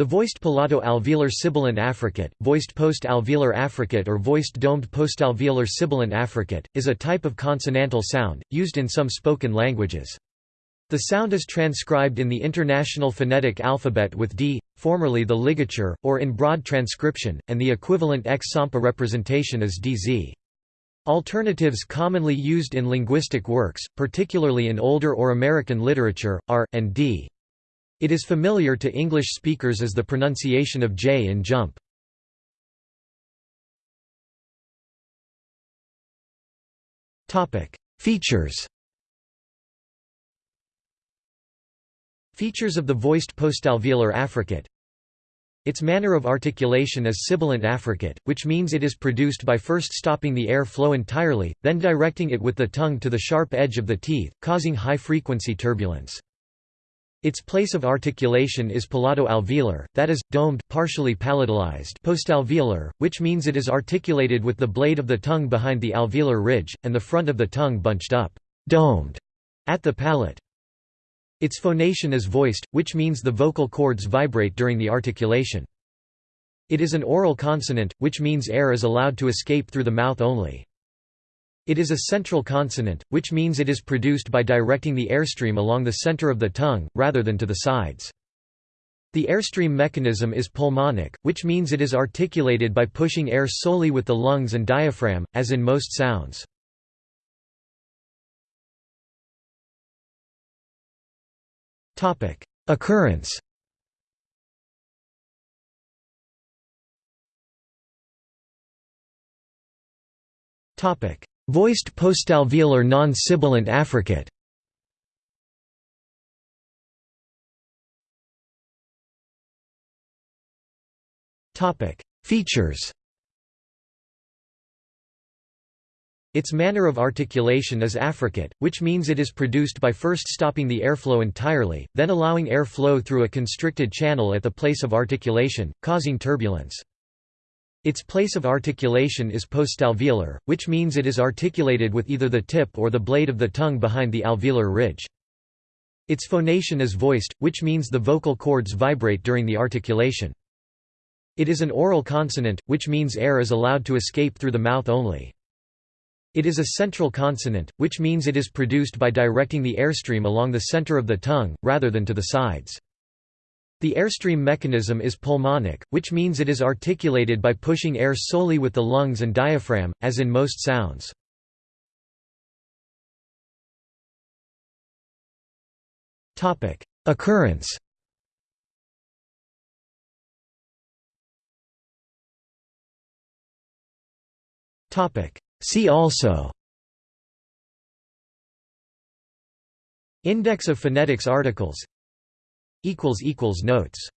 The voiced palato-alveolar sibilant affricate, voiced post-alveolar affricate or voiced domed postalveolar sibilant affricate, is a type of consonantal sound, used in some spoken languages. The sound is transcribed in the International Phonetic Alphabet with D, formerly the ligature, or in broad transcription, and the equivalent X-Sampa representation is DZ. Alternatives commonly used in linguistic works, particularly in older or American literature, are, and D. It is familiar to English speakers as the pronunciation of J in jump. Features Features of the voiced postalveolar affricate Its manner of articulation is sibilant affricate, which means it is produced by first stopping the air flow entirely, then directing it with the tongue to the sharp edge of the teeth, causing high-frequency turbulence. Its place of articulation is palato-alveolar, that is, domed partially palatalized postalveolar, which means it is articulated with the blade of the tongue behind the alveolar ridge, and the front of the tongue bunched up domed at the palate. Its phonation is voiced, which means the vocal cords vibrate during the articulation. It is an oral consonant, which means air is allowed to escape through the mouth only. It is a central consonant, which means it is produced by directing the airstream along the center of the tongue, rather than to the sides. The airstream mechanism is pulmonic, which means it is articulated by pushing air solely with the lungs and diaphragm, as in most sounds. Occurrence Voiced postalveolar non-sibilant affricate Features Its manner of articulation is affricate, which means it is produced by first stopping the airflow entirely, then allowing air flow through a constricted channel at the place of articulation, causing turbulence. Its place of articulation is postalveolar, which means it is articulated with either the tip or the blade of the tongue behind the alveolar ridge. Its phonation is voiced, which means the vocal cords vibrate during the articulation. It is an oral consonant, which means air is allowed to escape through the mouth only. It is a central consonant, which means it is produced by directing the airstream along the center of the tongue, rather than to the sides. The airstream mechanism is pulmonic, which means it is articulated by pushing air solely with the lungs and diaphragm, as in most sounds. Occurrence See also Index of phonetics articles Notes